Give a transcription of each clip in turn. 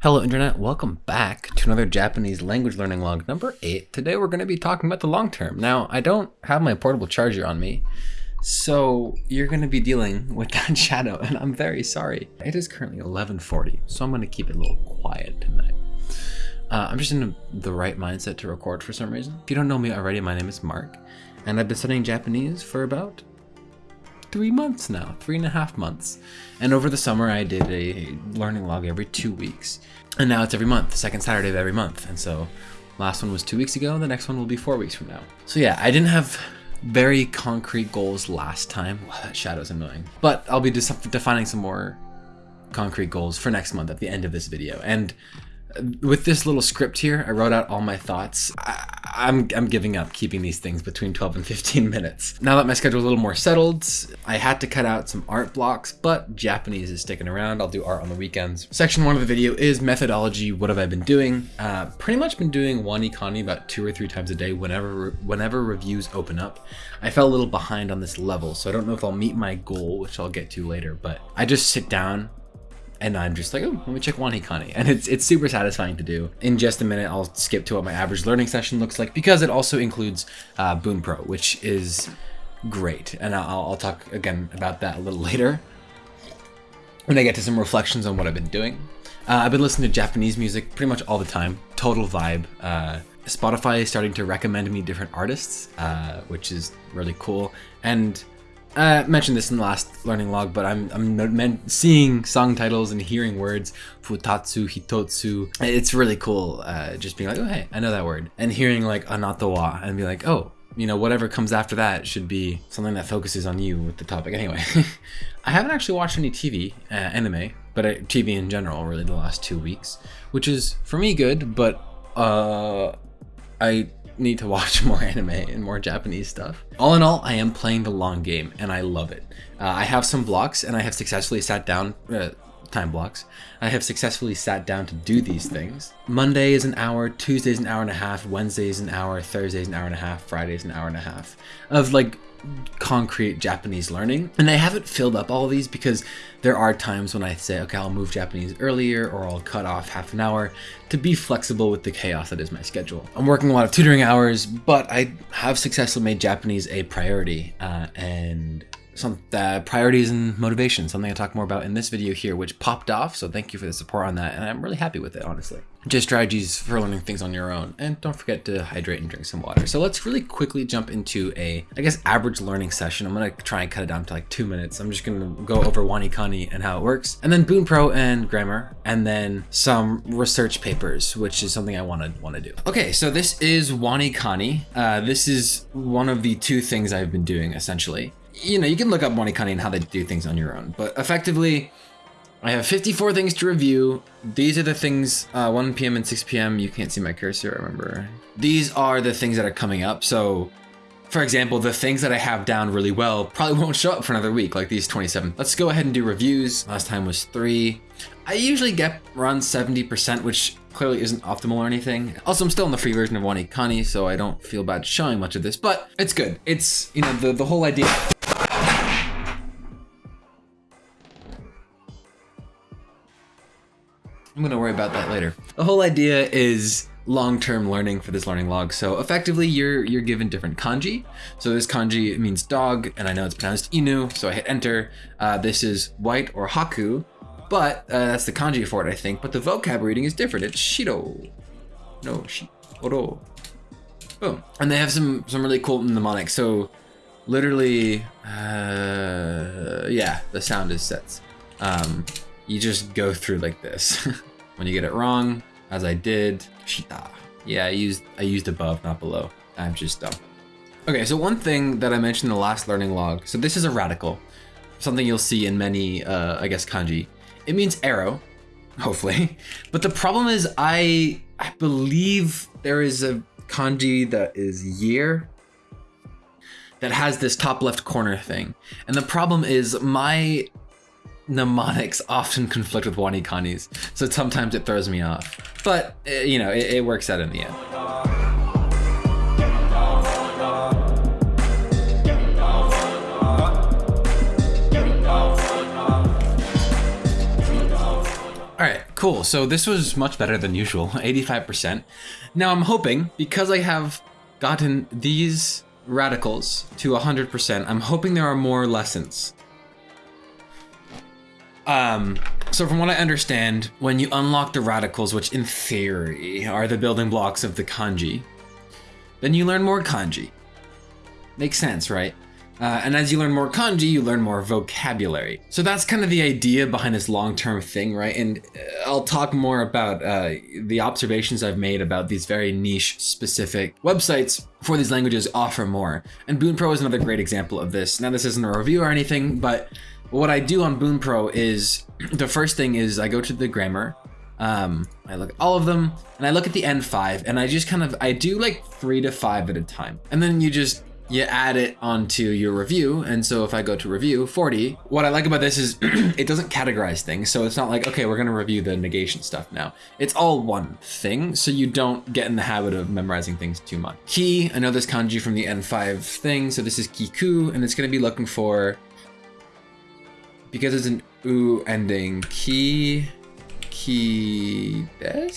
Hello Internet, welcome back to another Japanese language learning log number 8. Today we're going to be talking about the long term. Now, I don't have my portable charger on me, so you're going to be dealing with that shadow, and I'm very sorry. It is currently 11.40, so I'm going to keep it a little quiet tonight. Uh, I'm just in the right mindset to record for some reason. If you don't know me already, my name is Mark, and I've been studying Japanese for about three months now, three and a half months. And over the summer, I did a learning log every two weeks. And now it's every month, second Saturday of every month. And so last one was two weeks ago, the next one will be four weeks from now. So yeah, I didn't have very concrete goals last time. Wow, that shadow's annoying. But I'll be defining some more concrete goals for next month at the end of this video. And with this little script here, I wrote out all my thoughts. I, I'm, I'm giving up keeping these things between 12 and 15 minutes. Now that my schedule is a little more settled, I had to cut out some art blocks, but Japanese is sticking around. I'll do art on the weekends. Section one of the video is methodology. What have I been doing? Uh, pretty much been doing WaniKani about two or three times a day whenever, whenever reviews open up. I fell a little behind on this level, so I don't know if I'll meet my goal, which I'll get to later, but I just sit down and I'm just like, oh, let me check WaniKani. And it's, it's super satisfying to do. In just a minute, I'll skip to what my average learning session looks like because it also includes uh, Bunpro, which is great. And I'll, I'll talk again about that a little later when I get to some reflections on what I've been doing. Uh, I've been listening to Japanese music pretty much all the time. Total vibe. Uh, Spotify is starting to recommend me different artists, uh, which is really cool. And I mentioned this in the last learning log, but I'm, I'm seeing song titles and hearing words, futatsu, hitotsu. It's really cool uh, just being like, oh, hey, I know that word. And hearing like anatawa and be like, oh, you know, whatever comes after that should be something that focuses on you with the topic. Anyway, I haven't actually watched any TV, uh, anime, but uh, TV in general, really, the last two weeks, which is for me good, but uh, I need to watch more anime and more Japanese stuff. All in all, I am playing the long game and I love it. Uh, I have some blocks and I have successfully sat down, uh, time blocks. I have successfully sat down to do these things. Monday is an hour, Tuesday is an hour and a half, Wednesday is an hour, Thursday is an hour and a half, Friday is an hour and a half of like concrete Japanese learning. And I haven't filled up all of these because there are times when I say, okay, I'll move Japanese earlier or I'll cut off half an hour to be flexible with the chaos that is my schedule. I'm working a lot of tutoring hours, but I have successfully made Japanese a priority uh, and some uh, priorities and motivation, something I talk more about in this video here, which popped off. So thank you for the support on that. And I'm really happy with it, honestly. Just strategies for learning things on your own. And don't forget to hydrate and drink some water. So let's really quickly jump into a, I guess, average learning session. I'm to try and cut it down to like two minutes. I'm just to go over WaniKani and how it works. And then Bunpro and grammar. And then some research papers, which is something I want to do. Okay, so this is WaniKani. Uh, this is one of the two things I've been doing essentially you know, you can look up WaniKani and how they do things on your own, but effectively, I have 54 things to review. These are the things, uh, 1 p.m. and 6 p.m. You can't see my cursor, I remember. These are the things that are coming up. So, for example, the things that I have down really well probably won't show up for another week, like these 27. Let's go ahead and do reviews. Last time was three. I usually get around 70%, which clearly isn't optimal or anything. Also, I'm still in the free version of WaniKani, so I don't feel bad showing much of this, but it's good. It's, you know, the, the whole idea I'm gonna worry about that later. The whole idea is long-term learning for this learning log. So effectively you're you're given different kanji. So this kanji means dog and I know it's pronounced inu. So I hit enter. Uh, this is white or haku, but uh, that's the kanji for it, I think. But the vocab reading is different. It's shiro. No, shiro. Boom. And they have some, some really cool mnemonics. So literally, uh, yeah, the sound is sets. Um, you just go through like this. when you get it wrong, as I did, shita. Yeah, I used I used above, not below. I'm just dumb. Okay, so one thing that I mentioned in the last learning log, so this is a radical, something you'll see in many, uh, I guess, kanji. It means arrow, hopefully. But the problem is I, I believe there is a kanji that is year that has this top left corner thing. And the problem is my mnemonics often conflict with WaniKanis, so sometimes it throws me off. But, uh, you know, it, it works out in the end. All right, Cool. So this was much better than usual, 85%. Now I'm hoping, because I have gotten these radicals to 100%, I'm hoping there are more lessons. Um, so from what I understand, when you unlock the radicals, which in theory are the building blocks of the kanji, then you learn more kanji. Makes sense, right? Uh, and as you learn more kanji, you learn more vocabulary. So that's kind of the idea behind this long-term thing, right? And uh, I'll talk more about uh, the observations I've made about these very niche specific websites for these languages offer more. And Bunpro is another great example of this. Now this isn't a review or anything, but what I do on Bunpro is the first thing is I go to the grammar, um, I look at all of them and I look at the N5 and I just kind of, I do like three to five at a time. And then you just you add it onto your review. And so if I go to review 40, what I like about this is it doesn't categorize things. So it's not like, okay, we're going to review the negation stuff now. It's all one thing. So you don't get in the habit of memorizing things too much. Ki, I know this kanji from the N5 thing. So this is kiku, and it's going to be looking for, because it's an u ending, ki, ki des?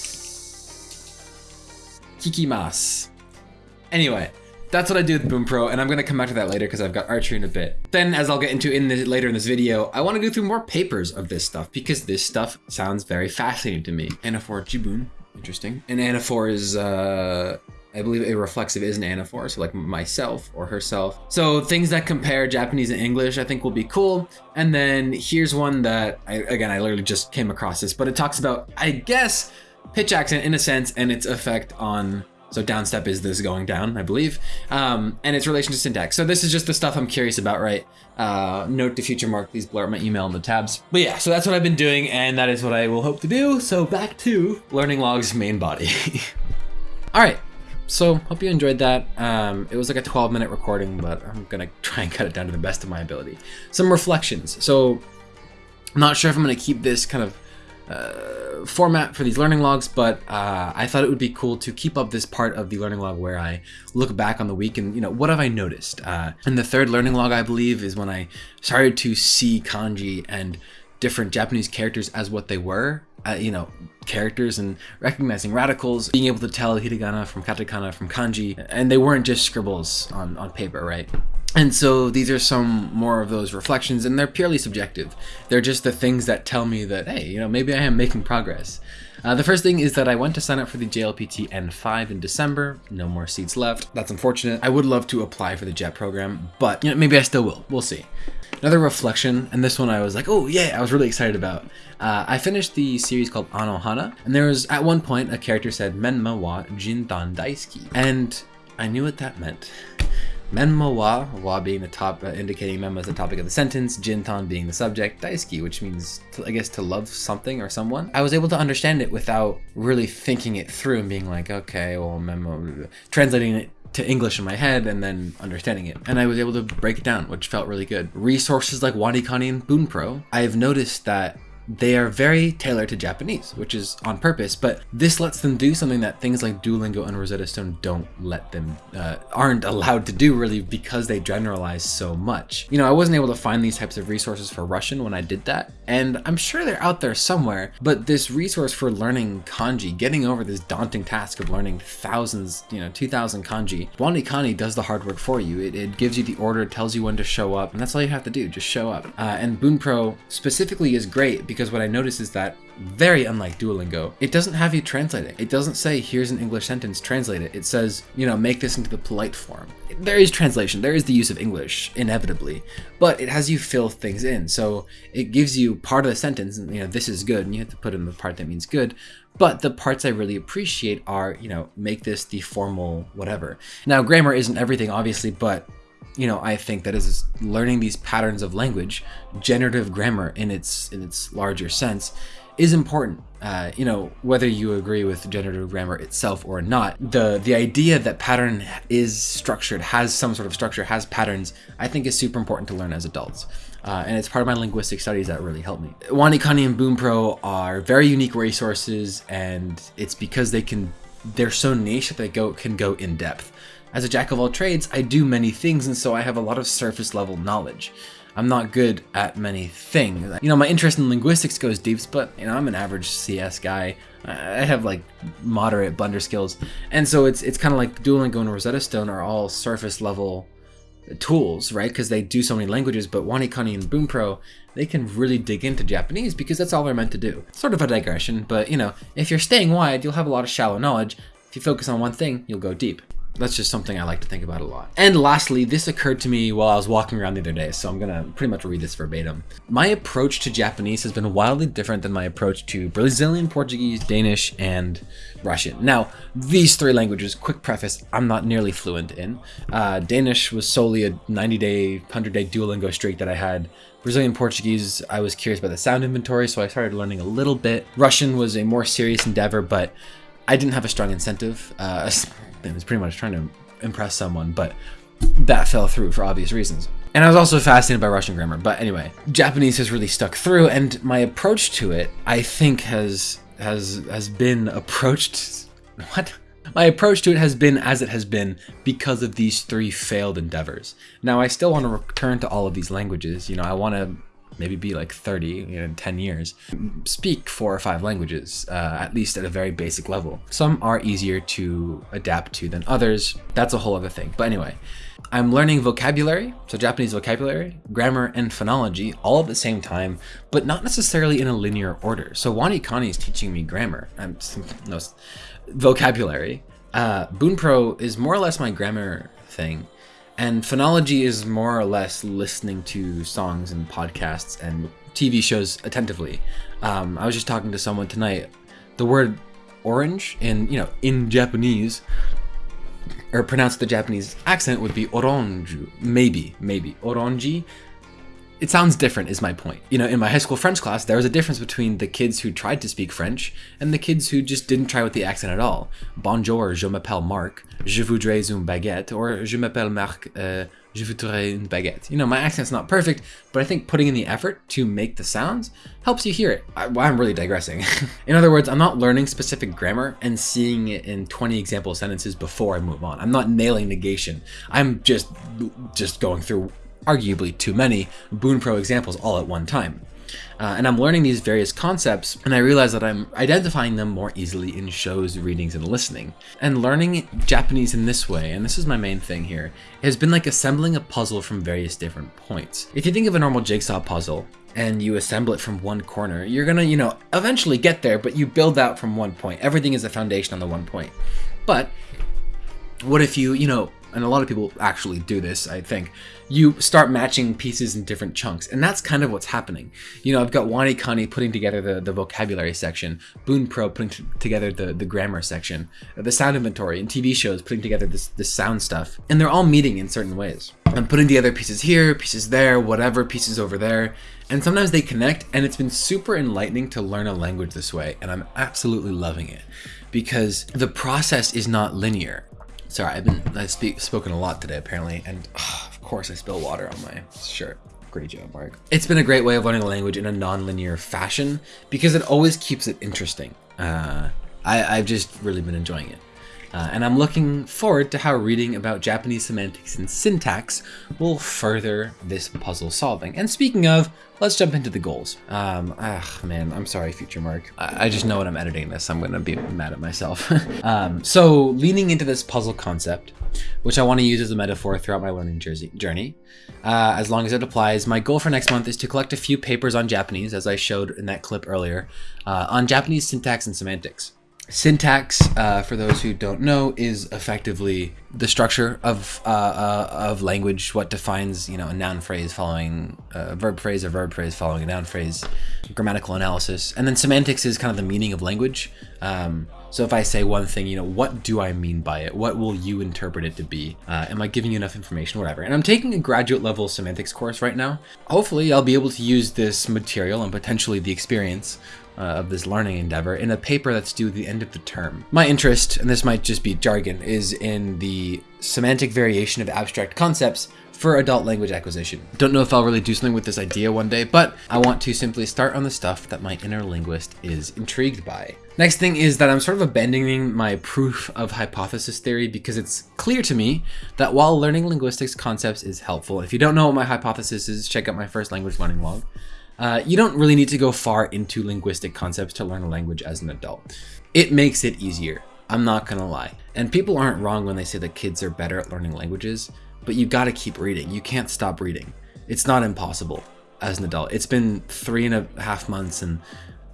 Kikimas. Anyway, that's what I do with Bunpro, and I'm gonna come back to that later because I've got archery in a bit. Then, as I'll get into in later in this video, I want to go through more papers of this stuff because this stuff sounds very fascinating to me. Anaphor Jibun, interesting. And anaphor is, uh, I believe a reflexive is an anaphor, so like myself or herself. So things that compare Japanese and English I think will be cool. And then here's one that, I, again, I literally just came across this, but it talks about, I guess, pitch accent in a sense and its effect on so downstep is this going down, I believe, um, and its relation to syntax. So this is just the stuff I'm curious about, right? Uh, note to future mark, please blur up my email in the tabs. But yeah, so that's what I've been doing, and that is what I will hope to do. So back to learning logs main body. All right, so hope you enjoyed that. Um, it was like a 12 minute recording, but I'm gonna try and cut it down to the best of my ability. Some reflections. So I'm not sure if I'm gonna keep this kind of uh, format for these learning logs, but uh, I thought it would be cool to keep up this part of the learning log where I look back on the week and, you know, what have I noticed? Uh, and the third learning log, I believe, is when I started to see kanji and different Japanese characters as what they were, uh, you know, characters and recognizing radicals, being able to tell hiragana from katakana from kanji, and they weren't just scribbles on, on paper, right? And so these are some more of those reflections, and they're purely subjective. They're just the things that tell me that, hey, you know, maybe I am making progress. Uh, the first thing is that I went to sign up for the JLPT N5 in December. No more seats left. That's unfortunate. I would love to apply for the JET program, but you know, maybe I still will. We'll see. Another reflection, and this one I was like, oh yeah, I was really excited about. Uh, I finished the series called Anohana, and there was at one point a character said Menma wa Jintan Daisuki, and I knew what that meant. Menma wa, wa being the top, uh, indicating Menma as the topic of the sentence, Jintan being the subject, Daisuki, which means, to, I guess, to love something or someone. I was able to understand it without really thinking it through and being like, okay, well, Menma, translating it to English in my head and then understanding it. And I was able to break it down, which felt really good. Resources like WaniKani and Bunpro, I've noticed that they are very tailored to Japanese, which is on purpose, but this lets them do something that things like Duolingo and Rosetta Stone don't let them, uh, aren't allowed to do really because they generalize so much. You know, I wasn't able to find these types of resources for Russian when I did that, and I'm sure they're out there somewhere, but this resource for learning kanji, getting over this daunting task of learning thousands, you know, 2000 kanji, WaniKani does the hard work for you. It, it gives you the order, tells you when to show up, and that's all you have to do, just show up. Uh, and Bunpro specifically is great because what I notice is that very unlike Duolingo, it doesn't have you translate it. It doesn't say, here's an English sentence, translate it. It says, you know, make this into the polite form. There is translation, there is the use of English, inevitably, but it has you fill things in. So it gives you part of the sentence, and, you know, this is good, and you have to put in the part that means good. But the parts I really appreciate are, you know, make this the formal whatever. Now, grammar isn't everything, obviously, but you know, I think that is learning these patterns of language, generative grammar in its in its larger sense, is important. Uh, you know, whether you agree with generative grammar itself or not, the the idea that pattern is structured, has some sort of structure, has patterns, I think is super important to learn as adults. Uh, and it's part of my linguistic studies that really helped me. WaniKani and Bunpro are very unique resources, and it's because they can they're so niche that they go can go in depth. As a jack of all trades, I do many things and so I have a lot of surface level knowledge. I'm not good at many things. You know, my interest in linguistics goes deep, but you know, I'm an average CS guy. I have like moderate blender skills, and so it's it's kind of like Duolingo and Rosetta Stone are all surface level tools, right? Because they do so many languages, but WaniKani and Bunpro, they can really dig into Japanese because that's all they're meant to do. Sort of a digression, but you know, if you're staying wide, you'll have a lot of shallow knowledge. If you focus on one thing, you'll go deep. That's just something I like to think about a lot. And lastly, this occurred to me while I was walking around the other day, so I'm gonna pretty much read this verbatim. My approach to Japanese has been wildly different than my approach to Brazilian Portuguese, Danish, and Russian. Now, these three languages, quick preface, I'm not nearly fluent in. Uh, Danish was solely a 90 day, 100 day Duolingo streak that I had. Brazilian Portuguese, I was curious about the sound inventory, so I started learning a little bit. Russian was a more serious endeavor, but I didn't have a strong incentive. Uh, I was pretty much trying to impress someone, but that fell through for obvious reasons. And I was also fascinated by Russian grammar. But anyway, Japanese has really stuck through, and my approach to it, I think, has has has been approached. What? My approach to it has been as it has been because of these three failed endeavors. Now, I still want to return to all of these languages. You know, I want to maybe be like 30 you know, in 10 years speak four or five languages uh, at least at a very basic level. Some are easier to adapt to than others. That's a whole other thing. But anyway i'm learning vocabulary so japanese vocabulary grammar and phonology all at the same time but not necessarily in a linear order. So WaniKani is teaching me grammar. I'm no vocabulary. Uh, Bunpro is more or less my grammar thing and phonology is more or less listening to songs and podcasts and TV shows attentively. Um, I was just talking to someone tonight. The word orange in you know in Japanese or pronounced the Japanese accent would be orange. Maybe, maybe orange it sounds different is my point. You know, in my high school French class, there was a difference between the kids who tried to speak French and the kids who just didn't try with the accent at all. Bonjour, je m'appelle Marc, je voudrais une baguette, or je m'appelle Marc, uh, je voudrais une baguette. You know, my accent's not perfect, but I think putting in the effort to make the sounds helps you hear it. I, I'm really digressing. in other words, I'm not learning specific grammar and seeing it in 20 example sentences before I move on. I'm not nailing negation. I'm just just going through arguably too many Bunpro examples all at one time. Uh, and I'm learning these various concepts, and I realize that I'm identifying them more easily in shows, readings, and listening. And learning Japanese in this way, and this is my main thing here, has been like assembling a puzzle from various different points. If you think of a normal jigsaw puzzle, and you assemble it from one corner, you're gonna, you know, eventually get there, but you build out from one point. Everything is a foundation on the one point. But what if you, you know, and a lot of people actually do this, I think, you start matching pieces in different chunks. And that's kind of what's happening. You know, I've got WaniKani putting together the, the vocabulary section, Bunpro putting together the, the grammar section, uh, the sound inventory, and TV shows putting together this, this sound stuff. And they're all meeting in certain ways. I'm putting together pieces here, pieces there, whatever, pieces over there. And sometimes they connect, and it's been super enlightening to learn a language this way. And I'm absolutely loving it because the process is not linear. Sorry, I've been I've speak, spoken a lot today apparently, and oh, of course I spill water on my shirt. Great job, Mark. It's been a great way of learning a language in a non-linear fashion because it always keeps it interesting. Uh, I, I've just really been enjoying it. Uh, and I'm looking forward to how reading about Japanese semantics and syntax will further this puzzle solving. And speaking of, let's jump into the goals. Um, ah, man, I'm sorry, future Mark. I, I just know when I'm editing this, I'm gonna be mad at myself. um, so leaning into this puzzle concept, which I want to use as a metaphor throughout my learning journey, uh, as long as it applies, my goal for next month is to collect a few papers on Japanese, as I showed in that clip earlier, uh, on Japanese syntax and semantics. Syntax, uh, for those who don't know, is effectively the structure of uh, uh, of language. What defines you know a noun phrase following a verb phrase, a verb phrase following a noun phrase, grammatical analysis, and then semantics is kind of the meaning of language. Um, so if I say one thing, you know, what do I mean by it? What will you interpret it to be? Uh, am I giving you enough information? Whatever. And I'm taking a graduate level semantics course right now. Hopefully, I'll be able to use this material and potentially the experience uh, of this learning endeavor in a paper that's due at the end of the term. My interest, and this might just be jargon, is in the semantic variation of abstract concepts for adult language acquisition. Don't know if I'll really do something with this idea one day, but I want to simply start on the stuff that my inner linguist is intrigued by. Next thing is that I'm sort of abandoning my proof of hypothesis theory because it's clear to me that while learning linguistics concepts is helpful, if you don't know what my hypothesis is, check out my first language learning log. Uh, you don't really need to go far into linguistic concepts to learn a language as an adult. It makes it easier. I'm not gonna lie. And people aren't wrong when they say that kids are better at learning languages, but you gotta keep reading. You can't stop reading. It's not impossible as an adult. It's been three and a half months and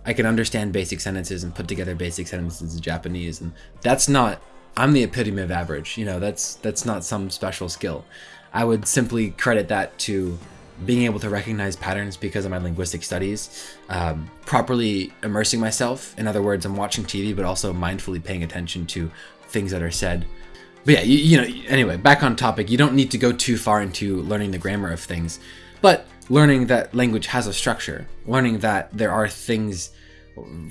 I can understand basic sentences and put together basic sentences in Japanese. And that's not, I'm the epitome of average. You know, that's, that's not some special skill. I would simply credit that to being able to recognize patterns because of my linguistic studies, um, properly immersing myself. In other words, I'm watching TV, but also mindfully paying attention to things that are said. But yeah, you, you know, anyway, back on topic, you don't need to go too far into learning the grammar of things, but learning that language has a structure, learning that there are things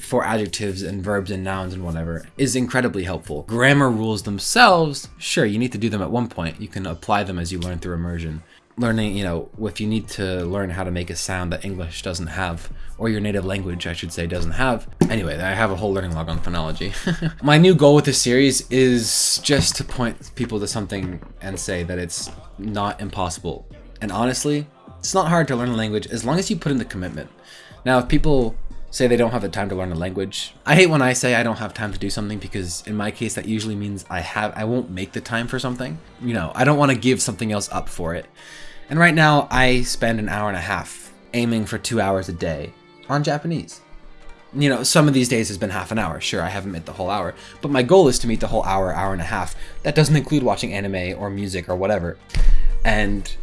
for adjectives and verbs and nouns and whatever is incredibly helpful. Grammar rules themselves, sure, you need to do them at one point. You can apply them as you learn through immersion learning, you know, if you need to learn how to make a sound that English doesn't have, or your native language, I should say, doesn't have. Anyway, I have a whole learning log on phonology. My new goal with this series is just to point people to something and say that it's not impossible. And honestly, it's not hard to learn a language as long as you put in the commitment. Now, if people say they don't have the time to learn a language. I hate when I say I don't have time to do something because in my case that usually means I have I won't make the time for something. You know, I don't want to give something else up for it. And right now, I spend an hour and a half aiming for two hours a day on Japanese. You know, some of these days has been half an hour. Sure, I haven't met the whole hour, but my goal is to meet the whole hour, hour and a half. That doesn't include watching anime or music or whatever. And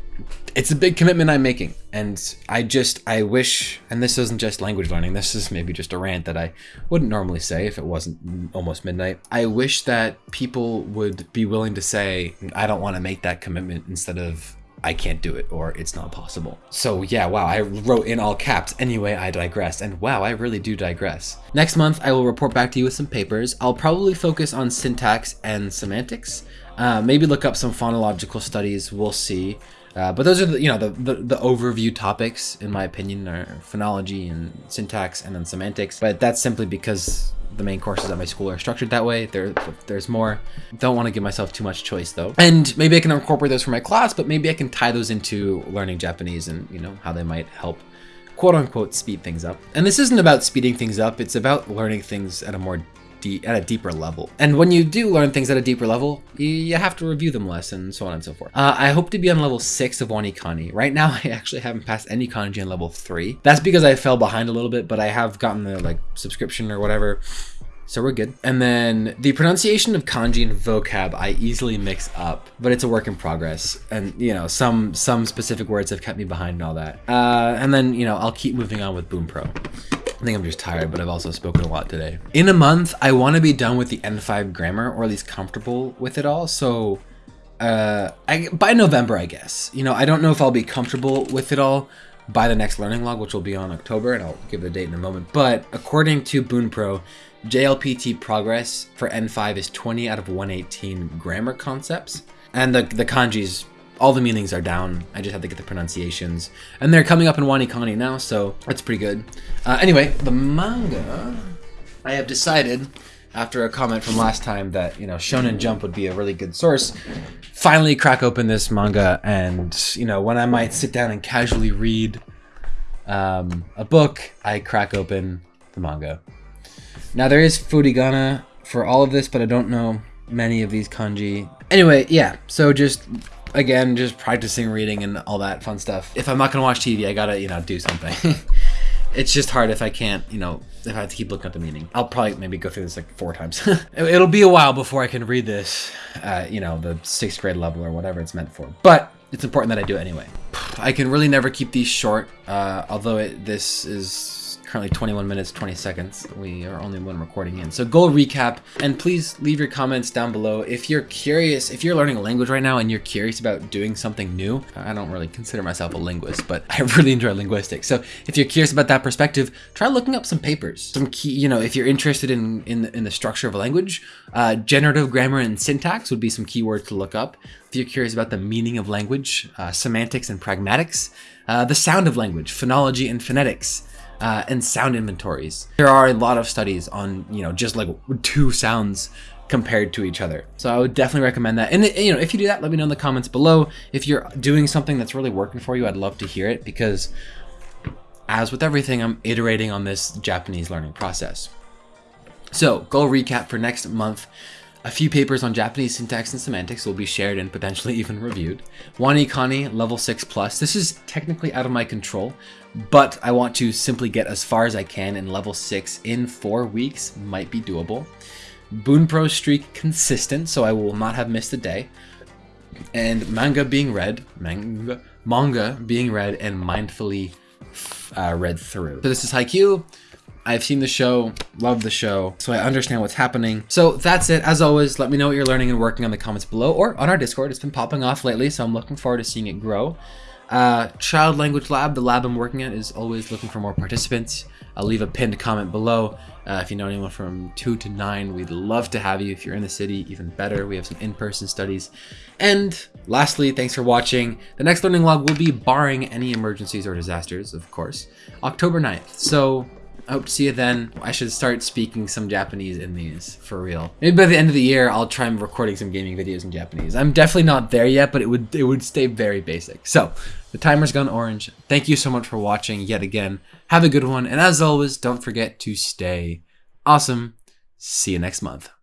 it's a big commitment I'm making. And I just, I wish, and this isn't just language learning, this is maybe just a rant that I wouldn't normally say if it wasn't almost midnight. I wish that people would be willing to say, I don't want to make that commitment instead of I can't do it or it's not possible. So yeah, wow, I wrote in all caps, anyway, I digress. And wow, I really do digress. Next month, I will report back to you with some papers. I'll probably focus on syntax and semantics. Uh, maybe look up some phonological studies, we'll see. Uh, but those are the, you know, the, the, the, overview topics, in my opinion, are phonology and syntax and then semantics. But that's simply because the main courses at my school are structured that way. There, there's more. Don't want to give myself too much choice though. And maybe I can incorporate those for my class, but maybe I can tie those into learning Japanese and you know how they might help quote unquote speed things up. And this isn't about speeding things up. It's about learning things at a more at a deeper level. And when you do learn things at a deeper level, you have to review them less and so on and so forth. Uh, I hope to be on level 6 of Wanikani. Right now, I actually haven't passed any kanji on level 3. That's because I fell behind a little bit, but I have gotten the like subscription or whatever. So we're good. And then the pronunciation of kanji and vocab I easily mix up, but it's a work in progress. And you know, some some specific words have kept me behind and all that. Uh, and then, you know, I'll keep moving on with Bunpro. I think I'm just tired, but I've also spoken a lot today. In a month, I want to be done with the N5 grammar, or at least comfortable with it all. So uh, I, by November, I guess. You know, I don't know if I'll be comfortable with it all by the next learning log, which will be on October, and I'll give the date in a moment. But according to Bunpro, JLPT progress for N5 is 20 out of 118 grammar concepts. And the, the kanjis all the meanings are down. I just have to get the pronunciations. And they're coming up in Wanikani now, so that's pretty good. Uh, anyway, the manga, I have decided, after a comment from last time that, you know, Shonen Jump would be a really good source, finally crack open this manga and, you know, when I might sit down and casually read um, a book, I crack open the manga. Now there is furigana for all of this, but I don't know many of these kanji. Anyway, yeah, so just again, just practicing reading and all that fun stuff. If I'm not gonna watch TV, I gotta, you know, do something. it's just hard if I can't, you know, if I have to keep looking at the meaning. I'll probably maybe go through this like four times. It'll be a while before I can read this, uh, you know, the sixth grade level or whatever it's meant for. But it's important that I do it anyway. I can really never keep these short, uh, although it, this is currently 21 minutes 20 seconds. We are only one recording in. So goal recap and please leave your comments down below. If you're curious if you're learning a language right now and you're curious about doing something new i don't really consider myself a linguist but i really enjoy linguistics. So if you're curious about that perspective try looking up some papers. Some key you know if you're interested in in the, in the structure of a language uh, generative grammar and syntax would be some keywords to look up. If you're curious about the meaning of language uh, semantics and pragmatics uh, the sound of language phonology and phonetics uh, and sound inventories. There are a lot of studies on, you know, just like two sounds compared to each other. So I would definitely recommend that. And you know, if you do that, let me know in the comments below. If you're doing something that's really working for you, I'd love to hear it because as with everything, I'm iterating on this Japanese learning process. So goal recap for next month. A few papers on Japanese syntax and semantics will be shared and potentially even reviewed. WaniKani level 6 plus. This is technically out of my control, but I want to simply get as far as I can in level 6 in 4 weeks might be doable. Bunpro streak consistent, so I will not have missed a day. And manga being read, manga, manga being read and mindfully uh, read through. So this is Haikyuu. I've seen the show, love the show, so I understand what's happening. So that's it. As always, let me know what you're learning and working on the comments below or on our Discord. It's been popping off lately, so I'm looking forward to seeing it grow. Uh, Child Language Lab, the lab I'm working at, is always looking for more participants. I'll leave a pinned comment below. Uh, if you know anyone from 2 to 9, we'd love to have you. If you're in the city, even better. We have some in-person studies. And lastly, thanks for watching. The next learning log will be barring any emergencies or disasters, of course, October 9th. So I hope to see you then. I should start speaking some Japanese in these, for real. Maybe by the end of the year, I'll try recording some gaming videos in Japanese. I'm definitely not there yet, but it would it would stay very basic. So, the timer's gone orange. Thank you so much for watching yet again. Have a good one, and as always, don't forget to stay awesome. See you next month.